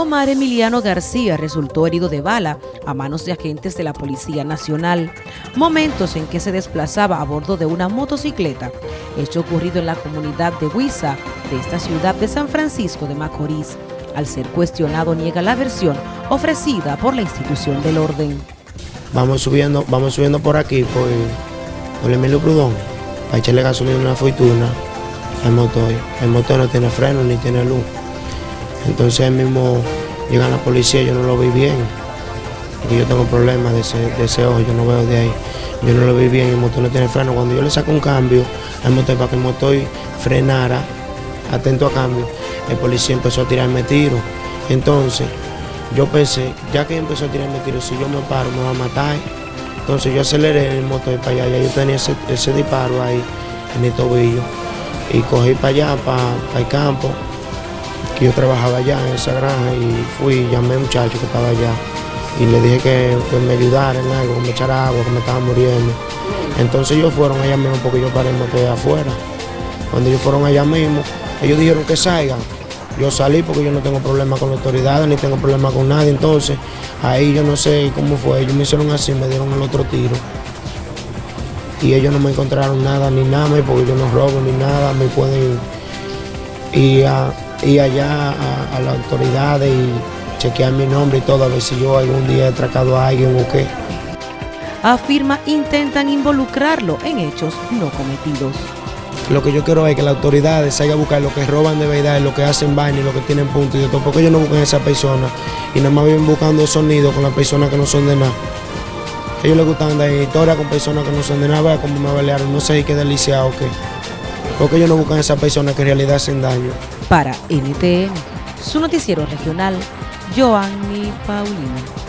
Omar Emiliano García resultó herido de bala a manos de agentes de la Policía Nacional, momentos en que se desplazaba a bordo de una motocicleta, hecho ocurrido en la comunidad de Huiza de esta ciudad de San Francisco de Macorís. Al ser cuestionado niega la versión ofrecida por la institución del orden. Vamos subiendo, vamos subiendo por aquí, por, Emilio Prudón, para echarle gasolina una fortuna al motor. El motor no tiene freno ni tiene luz. Entonces ahí mismo llega la policía, yo no lo vi bien. Porque yo tengo problemas de ese, de ese ojo, yo no veo de ahí. Yo no lo vi bien, el motor no tiene freno. Cuando yo le saco un cambio al motor para que el motor frenara, atento a cambio, el policía empezó a tirarme tiro. Entonces yo pensé, ya que empezó a tirarme tiro, si yo me paro me va a matar. Entonces yo aceleré el motor para allá, ya yo tenía ese, ese disparo ahí en el tobillo. Y cogí para allá, para, para el campo, que yo trabajaba allá en esa granja y fui, llamé a un muchacho que estaba allá y le dije que, me ayudara en algo, que me echara agua, que me estaba muriendo. Entonces ellos fueron allá mismo porque yo paré me afuera. Cuando ellos fueron allá mismo, ellos dijeron que salgan. Yo salí porque yo no tengo problema con las autoridades, ni tengo problema con nadie. Entonces, ahí yo no sé cómo fue. Ellos me hicieron así, me dieron el otro tiro. Y ellos no me encontraron nada, ni nada, porque yo no robo ni nada. Me pueden ir, a, ir allá a, a las autoridades y chequear mi nombre y todo, a ver si yo algún día he atracado a alguien o qué. Afirma intentan involucrarlo en hechos no cometidos. Lo que yo quiero es que las autoridades salgan a buscar lo que roban de verdad, lo que hacen vaina y lo que tienen punto y de todo, porque ellos no buscan a esa persona y nada más vienen buscando sonido con las personas que no son de nada. A ellos les gustan dar historia con personas que no son de nada, cómo me balearon, no sé qué delicia o qué. Porque ellos no buscan a esa persona que en realidad hacen daño. Para NTN, su noticiero regional, Joanny Paulino.